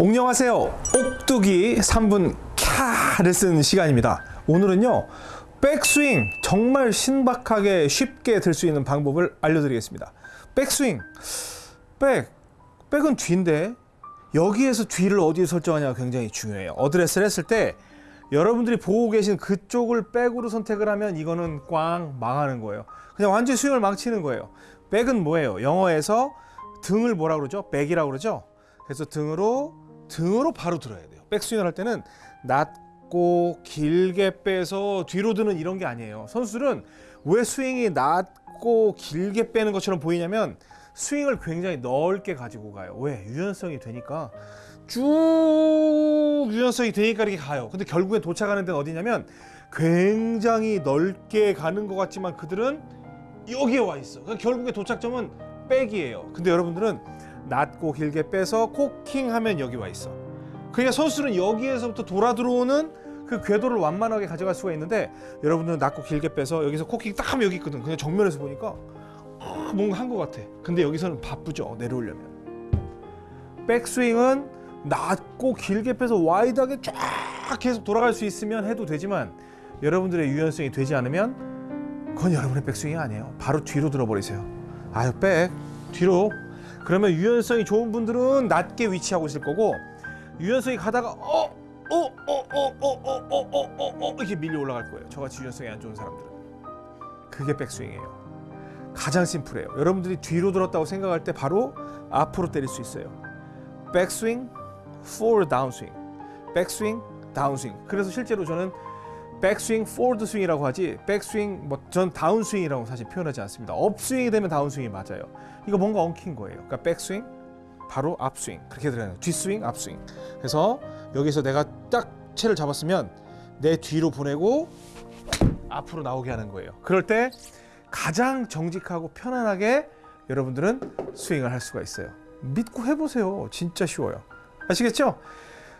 옥녕하세요. 옥두기 3분 캬 레슨 시간입니다. 오늘은요. 백스윙 정말 신박하게 쉽게 들 수 있는 방법을 알려드리겠습니다. 백스윙 백 백은 뒤인데 여기에서 뒤를 어디에 설정하냐가 굉장히 중요해요. 어드레스를 했을 때 여러분들이 보고 계신 그쪽을 백으로 선택을 하면 이거는 꽝 망하는 거예요. 그냥 완전 스윙을 망치는 거예요. 백은 뭐예요? 영어에서 등을 뭐라 그러죠? 백이라고 그러죠? 그래서 등으로 등으로 바로 들어야 돼요. 백스윙을 할 때는 낮고 길게 빼서 뒤로 드는 이런 게 아니에요. 선수들은 왜 스윙이 낮고 길게 빼는 것처럼 보이냐면 스윙을 굉장히 넓게 가지고 가요. 왜? 유연성이 되니까 쭉 유연성이 되니까 이렇게 가요. 근데 결국에 도착하는 데는 어디냐면 굉장히 넓게 가는 것 같지만 그들은 여기에 와 있어. 그러니까 결국에 도착점은 백이에요. 근데 여러분들은 낮고 길게 빼서 코킹 하면 여기 와 있어. 그러니까 선수는 여기에서부터 돌아 들어오는 그 궤도를 완만하게 가져갈 수가 있는데 여러분들은 낮고 길게 빼서 여기서 코킹 딱 하면 여기 있거든. 그냥 정면에서 보니까 아, 뭔가 한 것 같아. 근데 여기서는 바쁘죠. 내려오려면. 백스윙은 낮고 길게 빼서 wide하게 쫙 계속 돌아갈 수 있으면 해도 되지만 여러분들의 유연성이 되지 않으면 그건 여러분의 백스윙이 아니에요. 바로 뒤로 들어버리세요. 아유 백 뒤로. 그러면 유연성이 좋은 분들은 낮게 위치하고 있을 거고 유연성이 가다가 어, 어 어 어 어 어 어 어 어 어 이렇게 밀려 올라갈 거예요. 저같이 유연성이 안 좋은 사람들은 그게 백스윙이에요. 가장 심플해요. 여러분들이 뒤로 들었다고 생각할 때 바로 앞으로 때릴 수 있어요. 백스윙, forward downswing, 백스윙, 다운스윙. 그래서 실제로 저는 백스윙, forward swing이라고 하지 백스윙, 뭐 전 다운스윙이라고 사실 표현하지 않습니다. upswing이 되면 다운스윙이 맞아요. 이거 뭔가 엉킨 거예요. 그러니까 백스윙, 바로 앞스윙 그렇게 들어요. 뒷스윙, 앞스윙. 그래서 여기서 내가 딱 채를 잡았으면 내 뒤로 보내고 앞으로 나오게 하는 거예요. 그럴 때 가장 정직하고 편안하게 여러분들은 스윙을 할 수가 있어요. 믿고 해보세요. 진짜 쉬워요. 아시겠죠?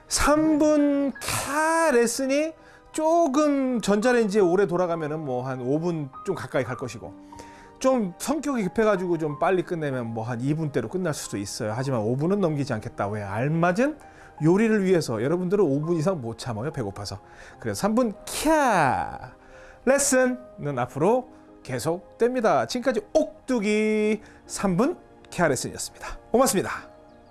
3분 카 레슨이 조금 전자레인지에 오래 돌아가면은 뭐 한 5분 좀 가까이 갈 것이고 좀 성격이 급해가지고 좀 빨리 끝내면 뭐 한 2분대로 끝날 수도 있어요. 하지만 5분은 넘기지 않겠다. 왜? 알맞은 요리를 위해서 여러분들은 5분 이상 못 참아요. 배고파서. 그래서 3분 캬 레슨은 앞으로 계속됩니다. 지금까지 옥두기 3분 캬 레슨이었습니다. 고맙습니다.